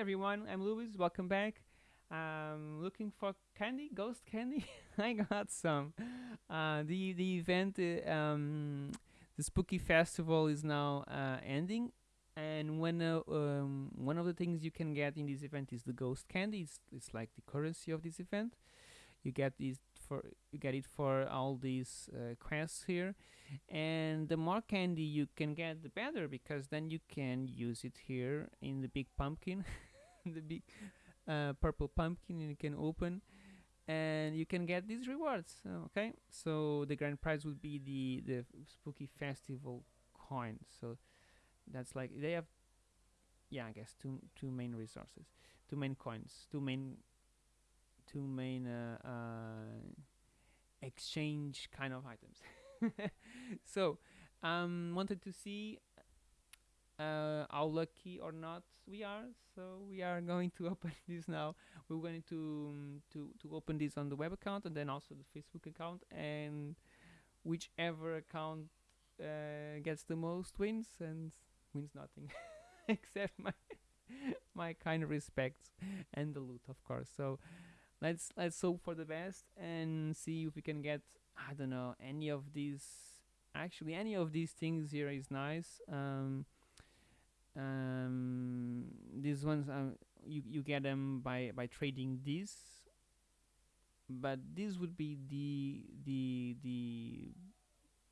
everyone, I'm Luis. Welcome back. Um, looking for candy, ghost candy. I got some. Uh, the the event, uh, um, the spooky festival is now uh, ending, and when uh, um, one of the things you can get in this event is the ghost candy. It's, it's like the currency of this event. You get these for you get it for all these uh, quests here, and the more candy you can get, the better because then you can use it here in the big pumpkin, the big uh, purple pumpkin, you can open and you can get these rewards okay? So the grand prize would be the the spooky festival coin. So that's like they have yeah i guess two two main resources two main coins two main two main uh, uh, exchange kind of items. So um wanted to see uh, how lucky or not we are so we are going to open this now. We're going to um, to to open this on the web account and then also the facebook account and whichever account uh, gets the most wins and wins nothing. Except my my kind respects and the loot of course. So let's let's hope for the best and see if we can get i don't know any of these actually any of these things here is nice. Um um these ones um you you get them by by trading these. But this would be the the the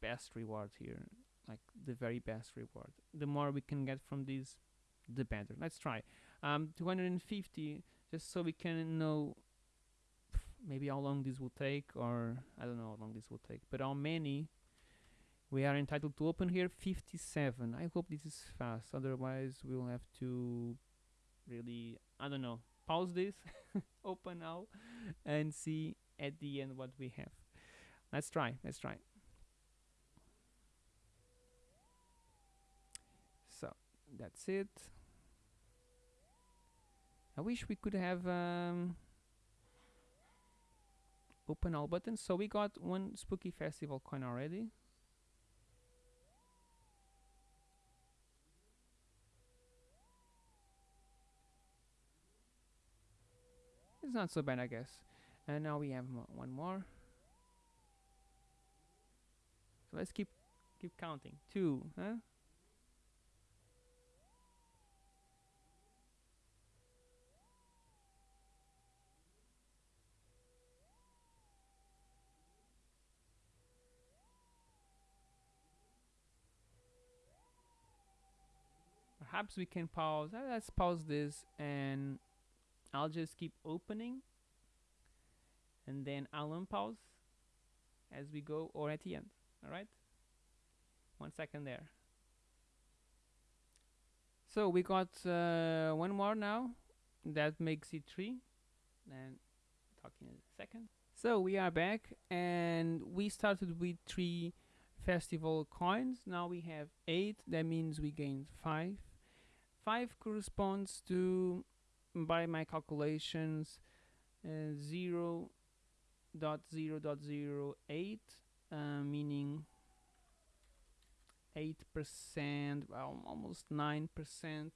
best reward here like the very best reward. The more we can get from this the better. Let's try. Um 250 just so we can know maybe how long this will take or I don't know how long this will take but how many we are entitled to open here 57 I hope this is fast. Otherwise we'll have to really I don't know pause this open now and see at the end what we have. Let's try let's try. So that's it. I wish we could have um, open all buttons. So we got one spooky festival coin already it's not so bad I guess. And now we have one more. So let's keep keep counting. Two huh? Perhaps we can pause uh, let's pause this and I'll just keep opening and then I'll unpause as we go or at the end all right? One second there. So we got uh, one more now. That makes it three. And talking in a second. So we are back and we started with three festival coins. Now we have eight. That means we gained five. Five corresponds to by my calculations uh, 0 dot 0 dot 0 8 uh, meaning 8 percent well almost 9 percent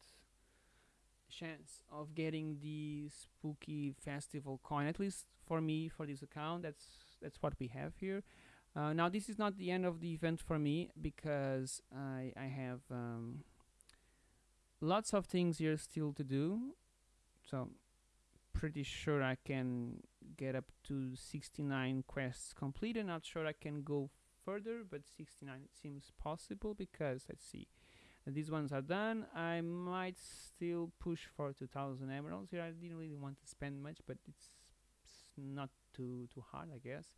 chance of getting the spooky festival coin at least for me for this account. That's that's what we have here. Uh, now this is not the end of the event for me because I, I have um, lots of things here still to do so pretty sure I can get up to 69 quests completed. Not sure I can go further but 69 it seems possible because let's see these ones are done I might still push for 2000 emeralds here. I didn't really want to spend much but it's, it's not too too hard I guess.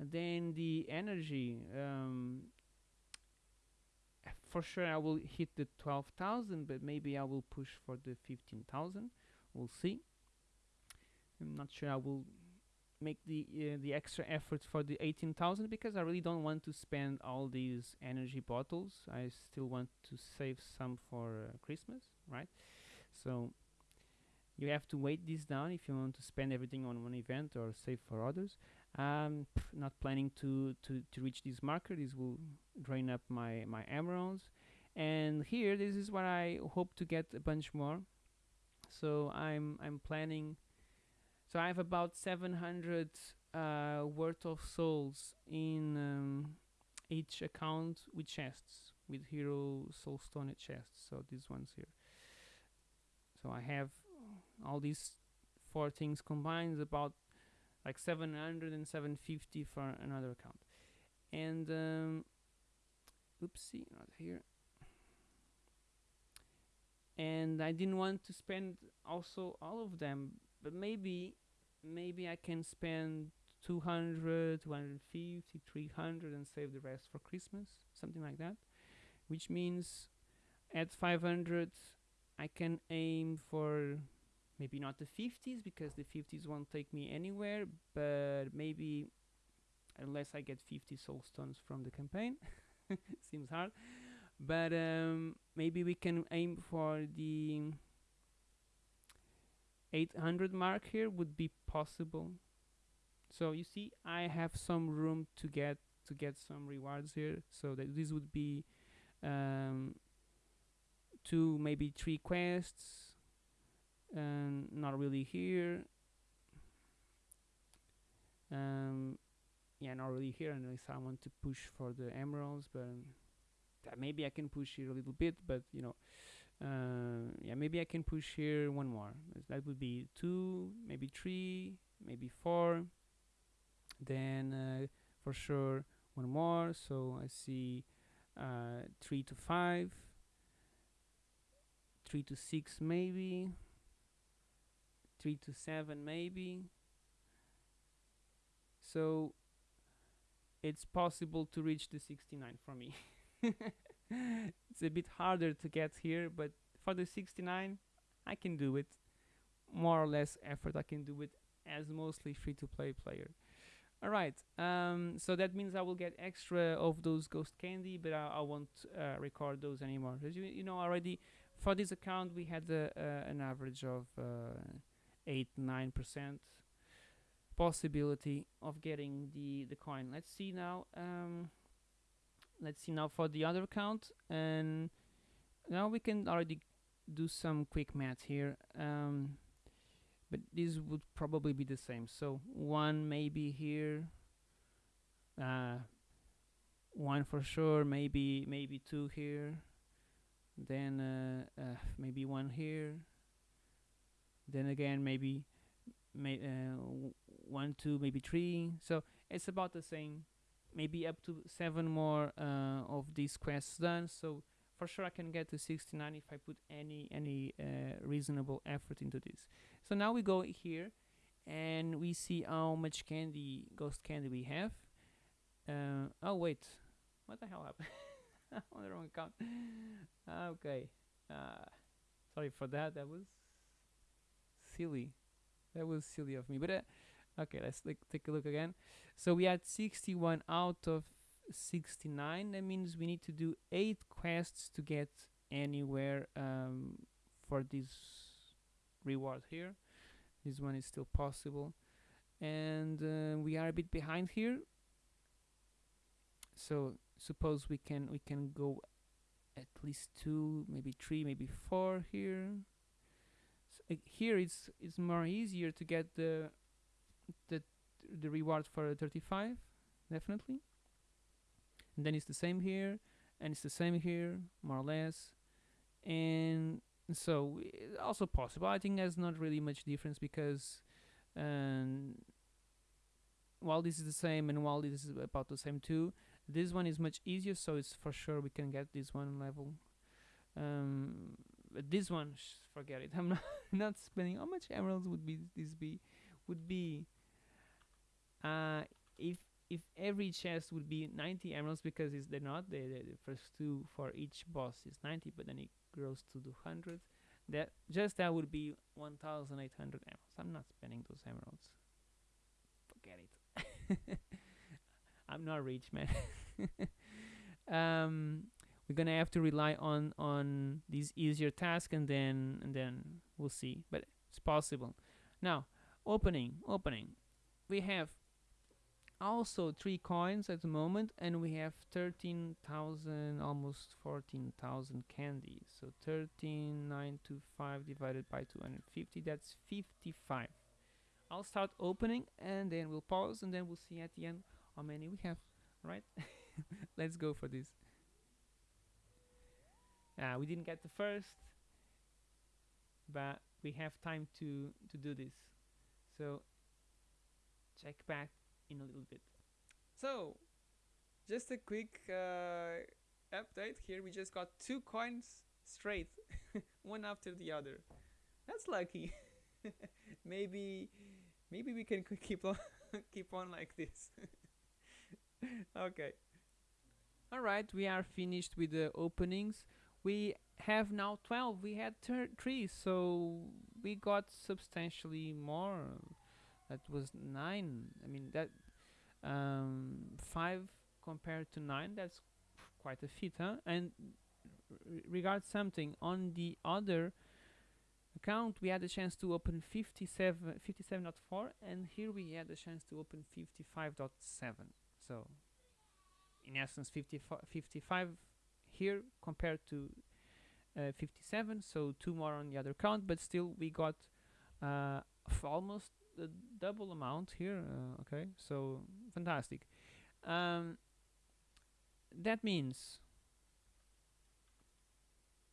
And then the energy um, for sure I will hit the 12,000 but maybe I will push for the 15,000 we'll see. I'm not sure I will make the uh, the extra effort for the 18,000 because I really don't want to spend all these energy bottles. I still want to save some for uh, Christmas right? So you have to wait this down if you want to spend everything on one event or save for others. Um, not planning to, to, to reach this marker. This will drain up my, my emeralds. And here this is what I hope to get a bunch more so I'm I'm planning. So I have about 700 uh, worth of souls in um, each account with chests with hero soulstone chests. So these ones here. So I have all these four things combined about like 700 and 750 for another account. And um, oopsie, not here. And I didn't want to spend also all of them, but maybe maybe I can spend 200, 250, 300 and save the rest for Christmas, something like that. Which means at 500 I can aim for maybe not the 50s because the 50s won't take me anywhere, but maybe unless I get 50 soul stones from the campaign, seems hard. But um, maybe we can aim for the 800 mark here would be possible. So you see, I have some room to get to get some rewards here. So that this would be um, two, maybe three quests, and not really here. Um, yeah, not really here unless I want to push for the emeralds, but maybe I can push here a little bit, but you know, uh, yeah, maybe I can push here one more. That would be two, maybe three, maybe four. Then uh, for sure one more. So I see uh, three to five, three to six maybe, three to seven maybe. So it's possible to reach the 69 for me. it's a bit harder to get here, but for the 69, I can do it. More or less effort I can do it as mostly free-to-play player. All right, um, so that means I will get extra of those ghost candy, but I, I won't uh, record those anymore. As you, you know already, for this account we had uh, an average of uh, eight nine percent possibility of getting the the coin. Let's see now. Um, let's see now for the other account, and now we can already do some quick math here. Um, but this would probably be the same so one maybe here uh, one for sure maybe maybe two here then uh, uh, maybe one here then again maybe may, uh, one two maybe three so it's about the same maybe up to seven more uh, of these quests done so for sure I can get to 69 if I put any any uh, reasonable effort into this so now we go here and we see how much candy, ghost candy we have. Uh, oh wait, what the hell happened? on the wrong account. okay, uh, sorry for that. That was silly. That was silly of me. But uh, okay, let's take a look again. So we had 61 out of 69. That means we need to do eight quests to get anywhere um, for this reward here this one is still possible and uh, we are a bit behind here so suppose we can we can go at least two maybe three maybe four here so, uh, here it's it's more easier to get the the the reward for 35 definitely. And then it's the same here and it's the same here more or less. And so also possible. I think there's not really much difference because um, while this is the same and while this is about the same too this one is much easier so it's for sure we can get this one level. Um, but this one forget it. I'm not, not spending how much emeralds would be this be would be uh, if if every chest would be 90 emeralds because it's they're not the, the, the first two for each boss is 90 but then it grows to 200 that just that would be 1800 emeralds. I'm not spending those emeralds. Forget it. I'm not rich man. Um we're gonna have to rely on on these easier tasks and then and then we'll see. But it's possible. Now opening opening. We have also three coins at the moment and we have 13,000 almost 14,000 candy so 13,925 divided by 250 that's 55 I'll start opening and then we'll pause and then we'll see at the end how many we have right? Let's go for this. Uh, we didn't get the first but we have time to to do this. So check back in a little bit. So just a quick uh, update here. We just got two coins straight one after the other. That's lucky. Maybe maybe we can keep on keep on like this. Okay. All right we are finished with the openings. We have now 12 we had 3 so we got substantially more that was 9 i mean that um, 5 compared to 9 that's quite a feat huh? And regard something on the other account we had a chance to open 57 57.4 and here we had a chance to open 55.7 so in essence 55, 55 here compared to uh, 57 so two more on the other count but still we got uh, almost the double amount here uh, okay so fantastic. Um, that means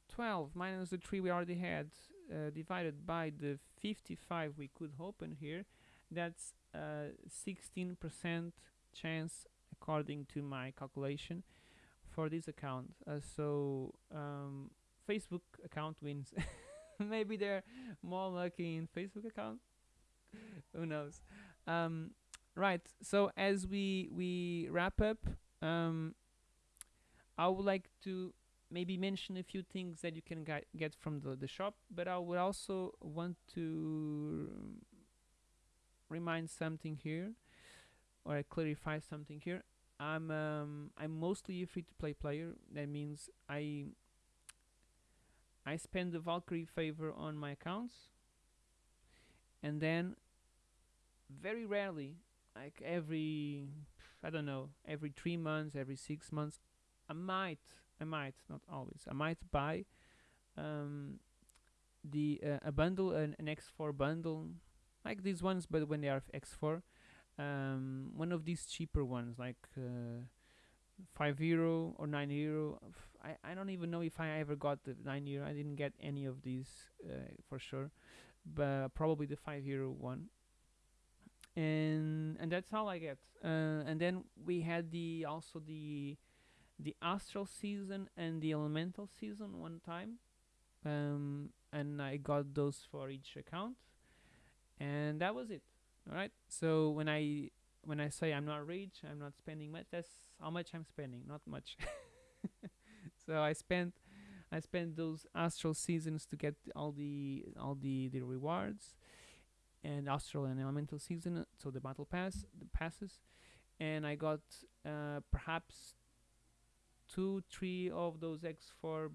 12 minus the 3 we already had uh, divided by the 55 we could open here that's 16% uh, chance according to my calculation for this account. Uh, so um, Facebook account wins. Maybe they're more lucky in Facebook account who knows? Um, right so as we we wrap up um, I would like to maybe mention a few things that you can get from the, the shop but I would also want to remind something here or clarify something here. I'm um, I'm mostly a free-to-play player. That means I I spend the Valkyrie favor on my accounts and then very rarely like every I don't know every three months every six months I might I might not always I might buy um, the uh, a bundle an, an X4 bundle like these ones but when they are X4 um, one of these cheaper ones like uh, 5 euro or 9 euro. I, I don't even know if I ever got the 9 euro. I didn't get any of these uh, for sure but probably the 5 euro one and and that's all I get. Uh, and then we had the also the the astral season and the elemental season one time. Um, and I got those for each account. And that was it. All right so when I when I say I'm not rich I'm not spending much that's how much I'm spending not much. So I spent I spent those astral seasons to get all the all the the rewards and astral and elemental season so the battle pass the passes. And I got uh, perhaps two three of those X4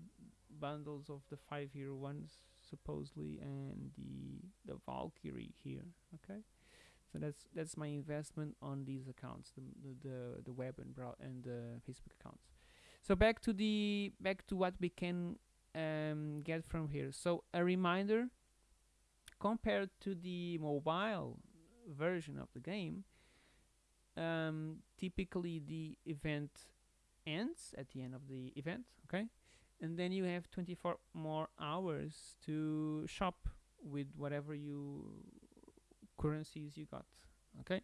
bundles of the five year ones supposedly and the the Valkyrie here okay? So that's that's my investment on these accounts the the the, the web and brow and the Facebook accounts. So back to the back to what we can um, get from here. So a reminder compared to the mobile version of the game um, typically the event ends at the end of the event okay? And then you have 24 more hours to shop with whatever you currencies you got okay?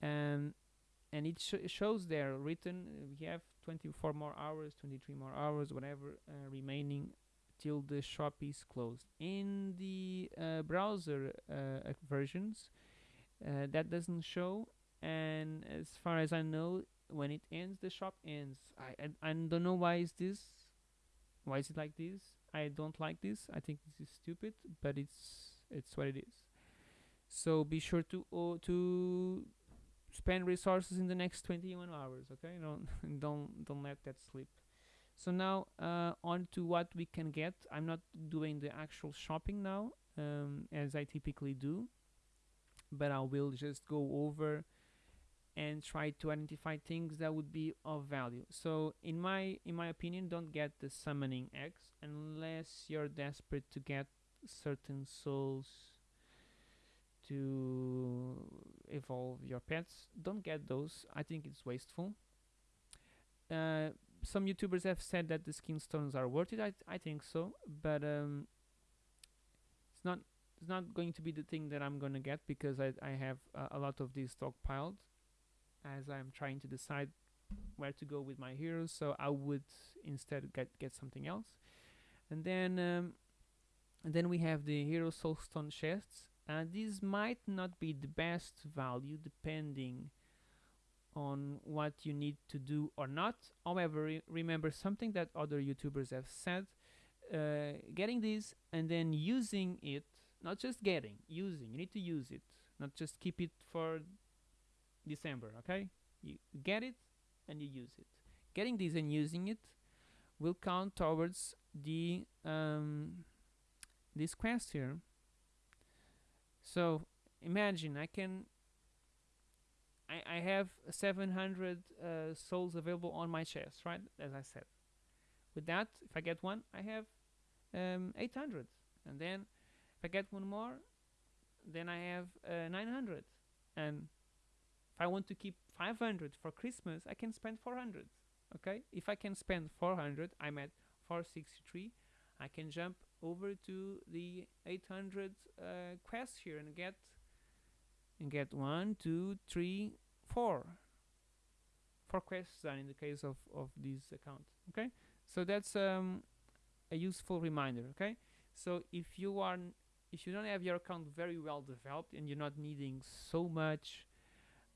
And and it, sh shows there written uh, we have 24 more hours 23 more hours whatever uh, remaining till the shop is closed. In the uh, browser uh, versions uh, that doesn't show and as far as I know when it ends the shop ends. I, I, I don't know why is this why is it like this? I don't like this. I think this is stupid but it's it's what it is. So be sure to uh, to spend resources in the next 21 hours okay? Don't don't don't let that slip so now uh, on to what we can get. I'm not doing the actual shopping now um, as I typically do but I will just go over and try to identify things that would be of value. So in my in my opinion don't get the summoning eggs unless you're desperate to get certain souls to evolve your pets. Don't get those. I think it's wasteful. Uh, some youtubers have said that the skin stones are worth it i, I think so but um, it's not it's not going to be the thing that i'm gonna get because i, I have uh, a lot of these stockpiled as i'm trying to decide where to go with my heroes so i would instead get get something else. And then um, and then we have the hero soulstone chests and these might not be the best value depending on what you need to do or not. However re remember something that other youtubers have said uh, getting this and then using it not just getting using you need to use it not just keep it for december okay? You get it and you use it. Getting this and using it will count towards the um, this quest here. So imagine I can I, I have 700 uh, souls available on my chest right as I said. With that if I get one I have um, 800 and then if I get one more then I have uh, 900 and if I want to keep 500 for Christmas I can spend 400 okay? If I can spend 400 I'm at 463 I can jump over to the 800 uh, quest here and get and get one two three four. Four quests done in the case of of this account okay? So that's um, a useful reminder okay? So if you are if you don't have your account very well developed and you're not needing so much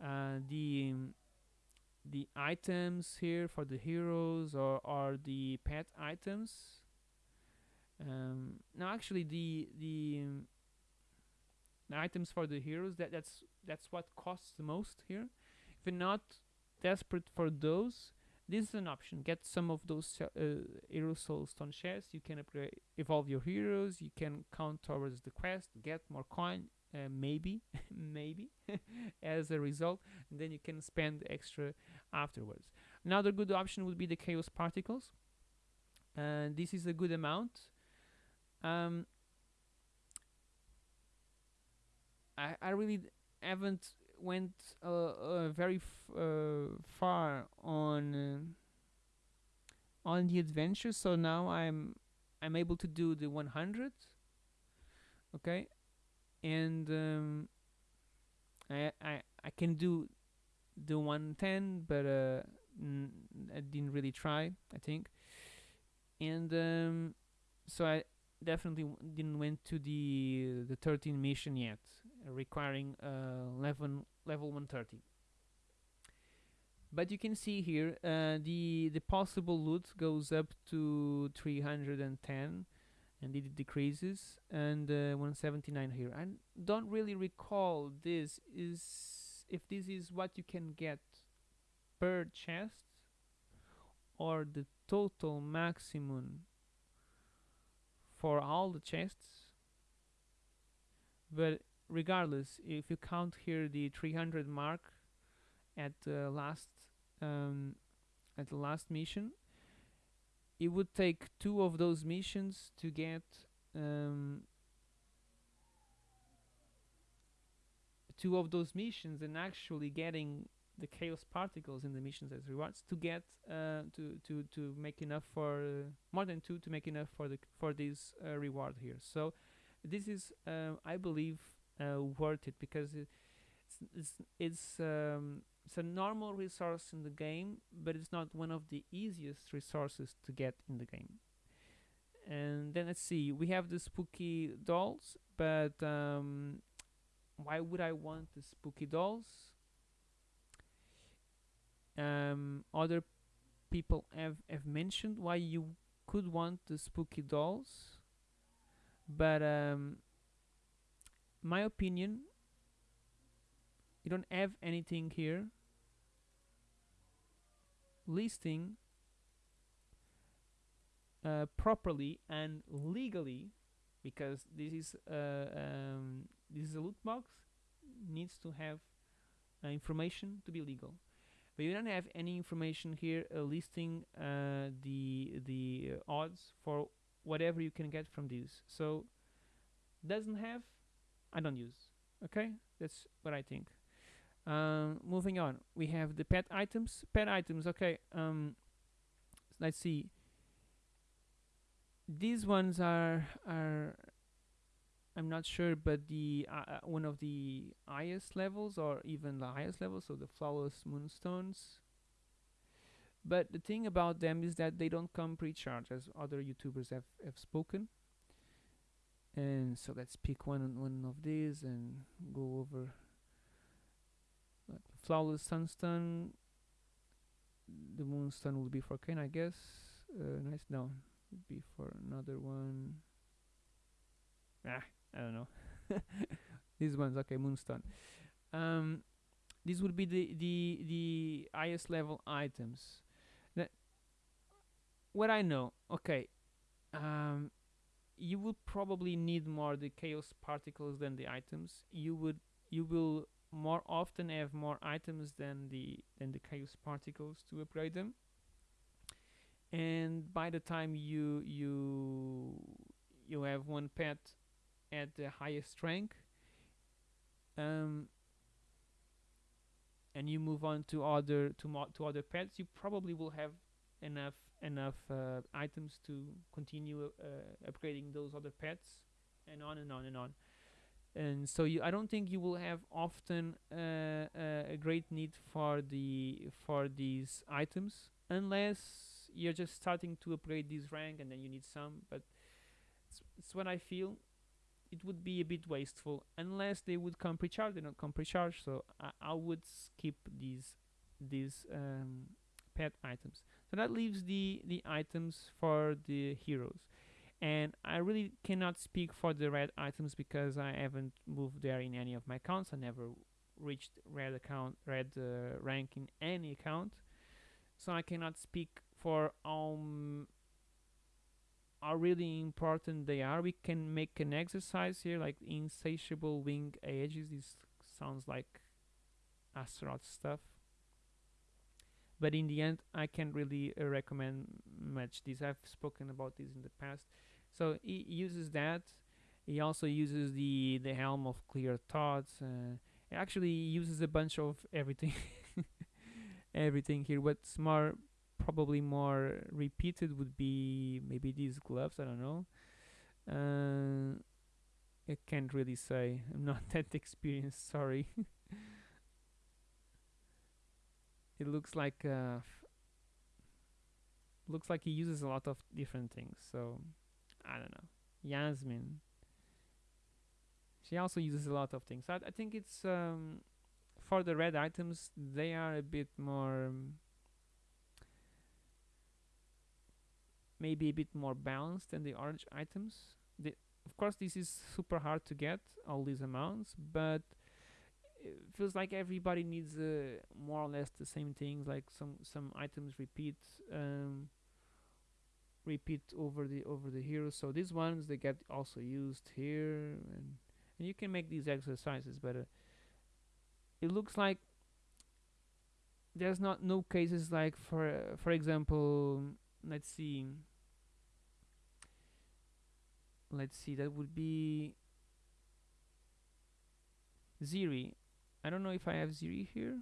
uh, the um, the items here for the heroes or, or the pet items um, now actually the the, um, the items for the heroes that that's that's what costs the most here. If you're not desperate for those this is an option. Get some of those uh, hero soul stone shares. You can upgrade evolve your heroes. You can count towards the quest get more coin uh, maybe maybe as a result and then you can spend extra afterwards. Another good option would be the chaos particles. And this is a good amount. Um, I, I really haven't went uh, uh, very uh, far on uh, on the adventure so now I'm I'm able to do the 100 okay? And um, I, I I can do the 110 but uh, I didn't really try I think. And um, so I definitely didn't went to the the 13 mission yet requiring uh, level level 130 but you can see here uh, the the possible loot goes up to 310 and it decreases and uh, 179 here. I don't really recall this is if this is what you can get per chest or the total maximum for all the chests. But regardless if you count here the 300 mark at the last um, at the last mission it would take two of those missions to get um, two of those missions and actually getting the chaos particles in the missions as rewards to get uh, to to to make enough for uh, more than two to make enough for the for this uh, reward here. So this is uh, I believe uh, worth it because it's it's it's, um, it's a normal resource in the game but it's not one of the easiest resources to get in the game. And then let's see we have the spooky dolls but um, why would I want the spooky dolls? Um, other people have, have mentioned why you could want the spooky dolls but um, my opinion you don't have anything here listing uh, properly and legally because this is uh, um, this is a loot box needs to have uh, information to be legal. But you don't have any information here uh, listing uh, the the odds for whatever you can get from these. So doesn't have, I don't use. Okay, that's what I think. Um, moving on, we have the pet items. Pet items. Okay. Um, let's see. These ones are are I'm not sure, but the uh, uh, one of the highest levels, or even the highest level, so the flawless moonstones. But the thing about them is that they don't come pre-charged, as other YouTubers have have spoken. And so let's pick one one of these and go over. Like flawless sunstone. The moonstone will be for Ken, I guess. Uh, nice. No, would be for another one. Ah, I don't know. These ones, okay, Moonstone. Um, these would be the the the highest level items. That what I know, okay. Um, you would probably need more the chaos particles than the items. You would you will more often have more items than the than the chaos particles to upgrade them. And by the time you you you have one pet at the highest rank um, and you move on to other to mo- to other pets you probably will have enough enough uh, items to continue uh, upgrading those other pets and on and on and on and so you I don't think you will have often uh, uh a great need for the for these items unless you're just starting to upgrade this rank and then you need some but it's, it's what I feel it would be a bit wasteful unless they would come pre-charged. They don't come pre-charged, so I, I would skip these these um, pet items. So that leaves the the items for the heroes, and I really cannot speak for the red items because I haven't moved there in any of my accounts. I never reached red account red uh, rank in any account, so I cannot speak for um how really important they are. We can make an exercise here, like insatiable wing ages. This sounds like Astaroth stuff. But in the end, I can't really uh, recommend much this. I've spoken about this in the past. So he uses that. He also uses the the helm of clear thoughts. Uh, actually uses a bunch of everything, everything here. What's more probably more repeated would be maybe these gloves. I don't know. Uh, I can't really say. I'm not that experienced. Sorry. it looks like uh, looks like he uses a lot of different things. So I don't know. Yasmin. She also uses a lot of things. I, I think it's um, for the red items. They are a bit more. Um, maybe a bit more balanced than the orange items. The, of course, this is super hard to get all these amounts, but feels like everybody needs uh, more or less the same things. Like some some items repeat um, repeat over the over the heroes. So these ones they get also used here, and and you can make these exercises. But uh, it looks like there's not no cases like for uh, for example let's see let's see that would be Ziri I don't know if I have Ziri here.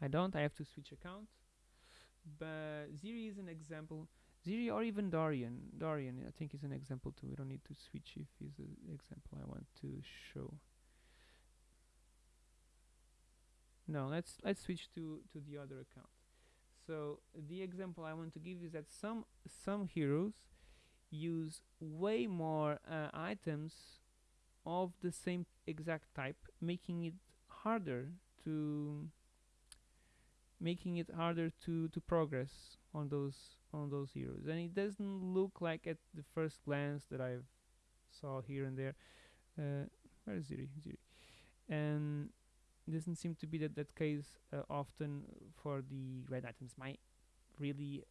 I don't I have to switch account. But Ziri is an example Ziri or even Dorian Dorian I think is an example too. We don't need to switch if is an example I want to show. No let's let's switch to to the other account. So the example I want to give is that some some heroes use way more uh, items of the same exact type, making it harder to making it harder to to progress on those on those heroes. And it doesn't look like at the first glance that I've saw here and there. Uh, where is Ziri? Ziri. And doesn't seem to be that, that case uh, often for the red items. My really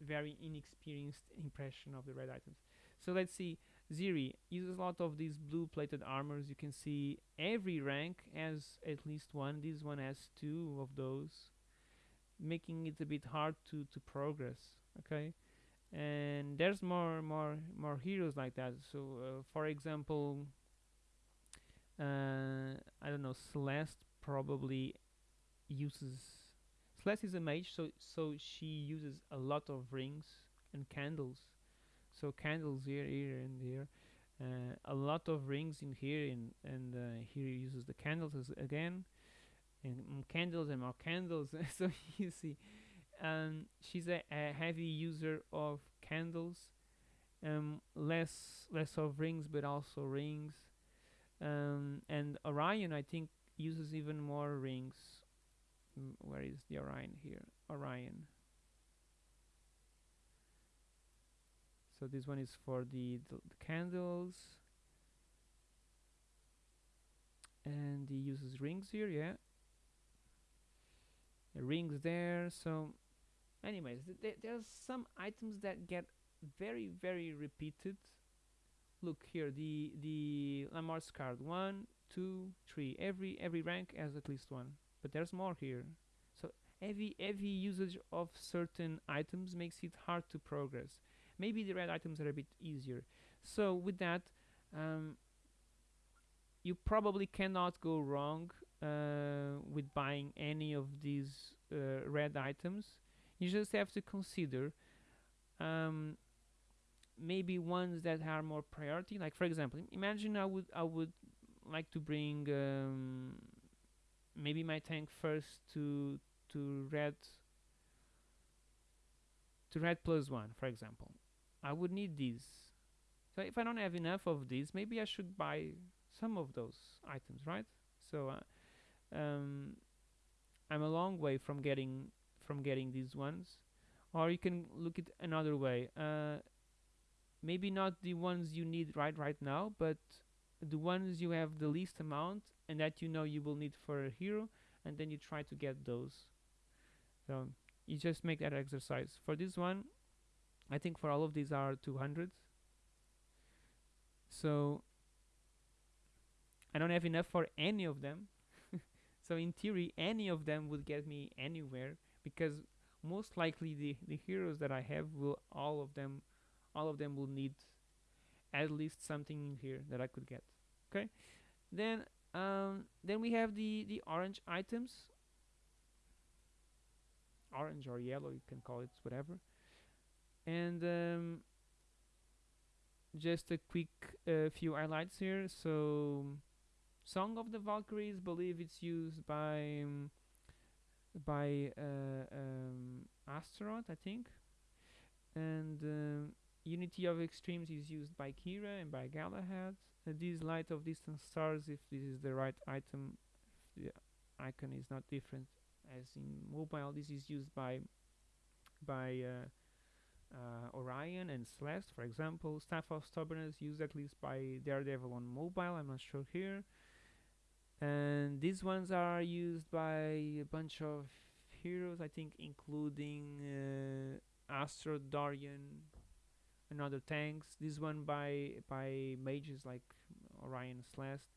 very inexperienced impression of the red items. So let's see. Ziri uses a lot of these blue plated armors. You can see every rank has at least one. This one has two of those, making it a bit hard to to progress. Okay, and there's more more more heroes like that. So uh, for example, uh, I don't know, Celeste probably uses Celeste is a mage, so so she uses a lot of rings and candles. So candles here, here, and here. Uh, a lot of rings in here, and and uh, here uses the candles again, and mm, candles and more candles. so you see, um, she's a, a heavy user of candles. Um, less less of rings, but also rings. Um, and Orion, I think, uses even more rings. Mm, where is the Orion here? Orion. So this one is for the, the, the candles. And he uses rings here, yeah. The rings there, so anyways, th th there's some items that get very, very repeated. Look here, the the Lamort's card, one, two, three. Every every rank has at least one, but there's more here. So heavy heavy usage of certain items makes it hard to progress. Maybe the red items are a bit easier. So with that, um, you probably cannot go wrong uh, with buying any of these uh, red items. You just have to consider um, maybe ones that are more priority. Like for example, imagine I would I would like to bring um, maybe my tank first to to red to red plus one, for example. I would need these. So if I don't have enough of these, maybe I should buy some of those items, right? So uh, um, I'm a long way from getting from getting these ones. Or you can look at another way. Uh, maybe not the ones you need right right now, but the ones you have the least amount and that you know you will need for a hero, and then you try to get those. So you just make that exercise. For this one, I think for all of these are 200. So I don't have enough for any of them. so in theory, any of them would get me anywhere because most likely the, the heroes that I have will all of them all of them will need at least something in here that I could get. Okay, then um, then we have the the orange items, orange or yellow, you can call it whatever and um, just a quick uh, few highlights here. So song of the valkyries believe it's used by um, by uh, um, astaroth i think. And uh, unity of extremes is used by kira and by galahad. Uh, this light of distant stars if this is the right item the icon is not different as in mobile this is used by by uh, uh, Orion and Celeste, for example. Staff of Stubbornness used at least by Daredevil on mobile, I'm not sure here. And these ones are used by a bunch of heroes, I think, including uh, Astro, Dorian, and other tanks. This one by by mages like Orion, Celeste,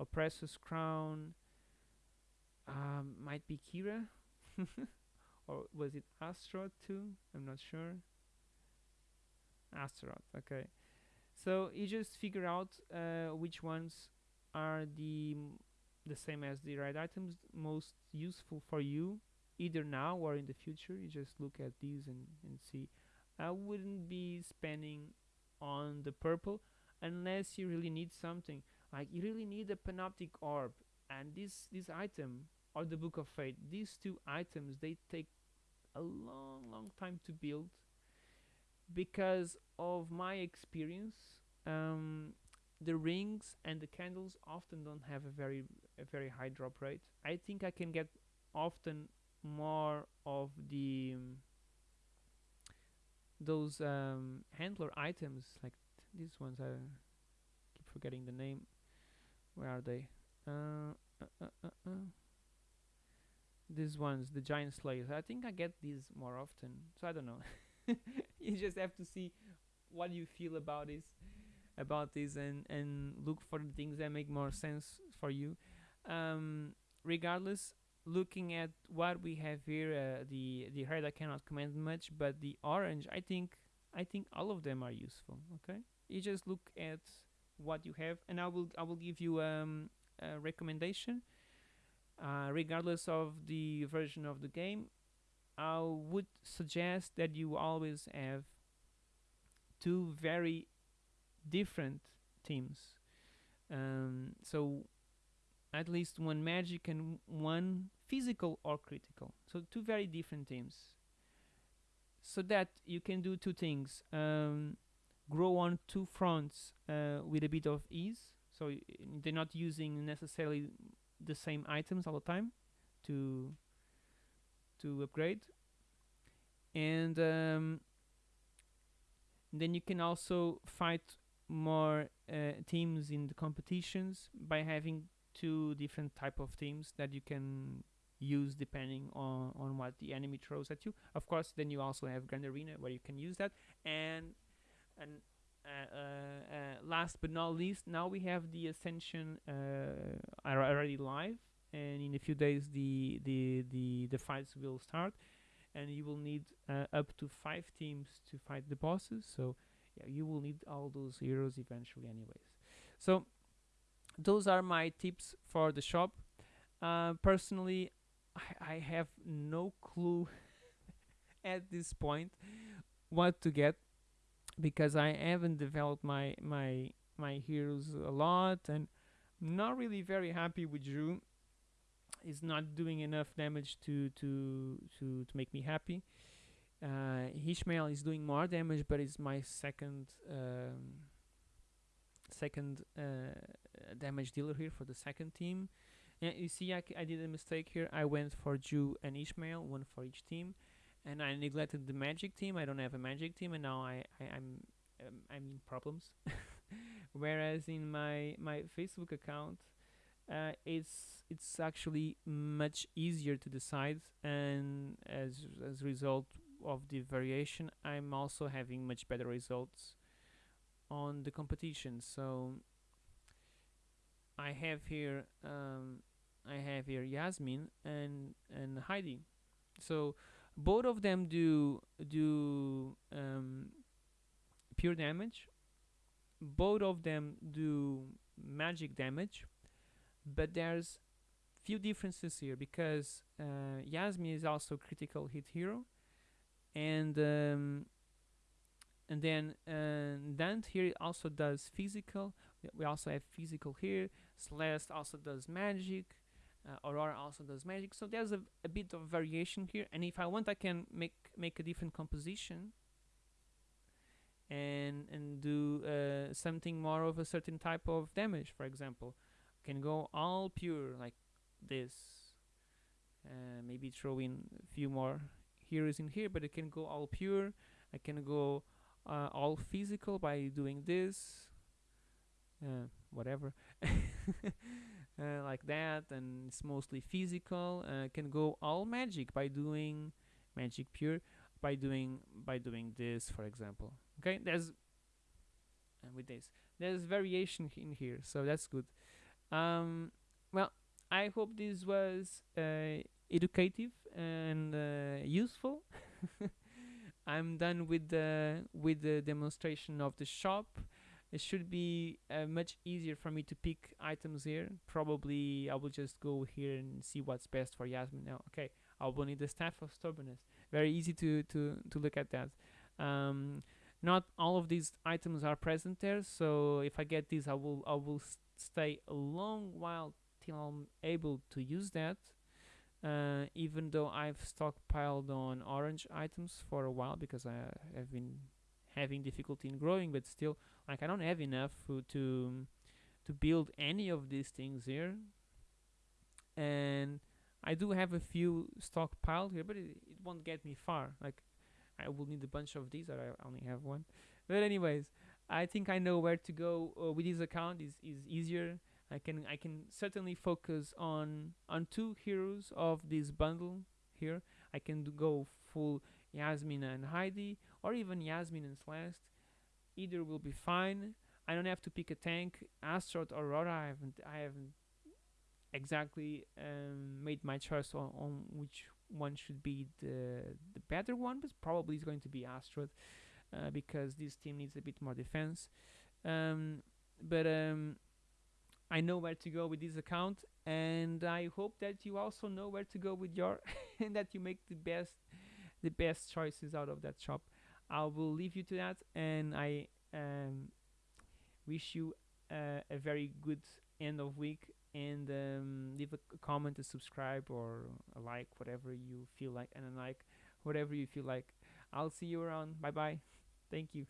Oppressor's Crown. Um, might be Kira, or was it Astro too? I'm not sure. Astaroth. Okay, so you just figure out uh, which ones are the the same as the right items most useful for you either now or in the future. You just look at these and, and see. I wouldn't be spending on the purple unless you really need something. Like you really need a panoptic orb and this this item or the book of fate these two items they take a long long time to build because of my experience um, the rings and the candles often don't have a very a very high drop rate. I think I can get often more of the um, those um, handler items like these ones I keep forgetting the name. Where are they? Uh, uh, uh, uh, uh. these ones the giant slayers. I think I get these more often so I don't know you just have to see what you feel about this about this and and look for the things that make more sense for you. Um regardless looking at what we have here uh, the the red i cannot comment much but the orange i think i think all of them are useful okay? You just look at what you have and i will i will give you um a recommendation. Uh, regardless of the version of the game i would suggest that you always have two very different teams. Um, so at least one magic and one physical or critical. So two very different teams. So that you can do two things: um, grow on two fronts uh, with a bit of ease. So they're not using necessarily the same items all the time to to upgrade. And um, then you can also fight more uh, teams in the competitions by having two different type of teams that you can use depending on on what the enemy throws at you. Of course then you also have grand arena where you can use that. And and uh, uh, uh, last but not least now we have the ascension uh, already live and in a few days the the the, the fights will start. And you will need uh, up to five teams to fight the bosses. So yeah, you will need all those heroes eventually anyways. So those are my tips for the shop. Uh, personally I, I have no clue at this point what to get because i haven't developed my my my heroes a lot and not really very happy with drew is not doing enough damage to to to to make me happy uh, Ishmael is doing more damage, but it's my second um, second uh, damage dealer here for the second team. Yeah, you see, I, I did a mistake here. I went for Jhu and Ishmael, one for each team, and I neglected the magic team. I don't have a magic team, and now I, I I'm um, I'm in problems. Whereas in my my Facebook account, uh, it's it's actually much easier to decide, and as as a result of the variation, I'm also having much better results on the competition. So I have here um, I have here Yasmine and and Heidi. So both of them do do um, pure damage. Both of them do magic damage, but there's few differences here because uh, Yasmine is also critical hit hero, and um, and then uh, Dante here also does physical. We- We also have physical here. Celeste also does magic. Uh, Aurora also does magic. So there's a, a bit of variation here. And if I want, I can make make a different composition and and do uh, something more of a certain type of damage. For example, can go all pure like this. Uh, maybe throw in a few more heroes in here, but it can go all pure. I can go uh, all physical by doing this. Uh, whatever. uh, like that, and it's mostly physical. Uh, can go all magic by doing magic pure by doing by doing this, for example. Okay, there's and with this there's variation in here, so that's good. Um, well, I hope this was uh, educative and uh, useful. I'm done with the with the demonstration of the shop. It should be uh, much easier for me to pick items here. Probably I will just go here and see what's best for Yasmine now. Okay, I will need the staff of stubbornness. Very easy to to to look at that. Um, not all of these items are present there, so if I get these, I will I will stay a long while till I'm able to use that. Uh, even though I've stockpiled on orange items for a while because I have been having difficulty in growing, but still, like I don't have enough to to build any of these things here. And I do have a few stockpiled here, but it, it won't get me far. Like I will need a bunch of these, or I only have one. But anyways, I think I know where to go uh, with this account. is is easier. I can I can certainly focus on on two heroes of this bundle here. I can go full Yasmine and Heidi, or even Yasmine and Celeste. either will be fine. I don't have to pick a tank, Astaroth or Aurora. I haven't I haven't exactly um, made my choice on, on which one should be the the better one, but probably it's going to be Astaroth uh, because this team needs a bit more defense. Um, but um, I know where to go with this account, and I hope that you also know where to go with your, and that you make the best the best choices out of that shop. I will leave you to that, and I um, wish you uh, a very good end of week and um, leave a, comment, a subscribe, or a like, whatever you feel like, and a like, whatever you feel like. I'll see you around. Bye bye. Thank you.